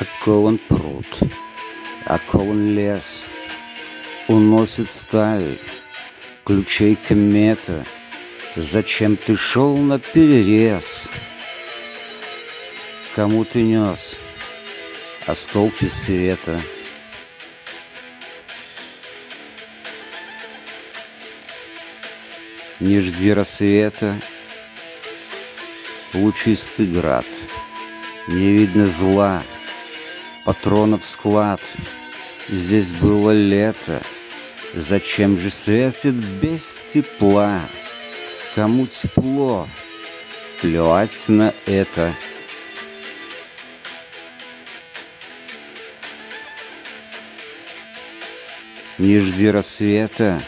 Окован пруд, окован лес, Уносит сталь, ключей комета. Зачем ты шел на перерез? Кому ты нес осколки света? Не жди рассвета, лучистый град, Не видно зла, патронов склад. Здесь было лето, зачем же светит без тепла? Кому тепло, плевать на это. Не жди рассвета,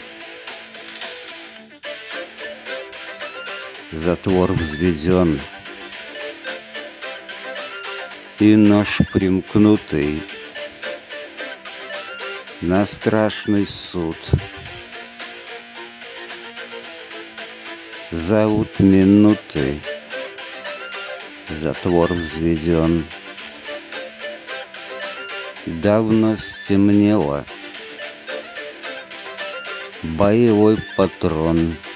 Затвор взведен, И нож примкнутый На страшный суд. Зовут минуты, Затвор взведен. Давно стемнело, Боевой патрон —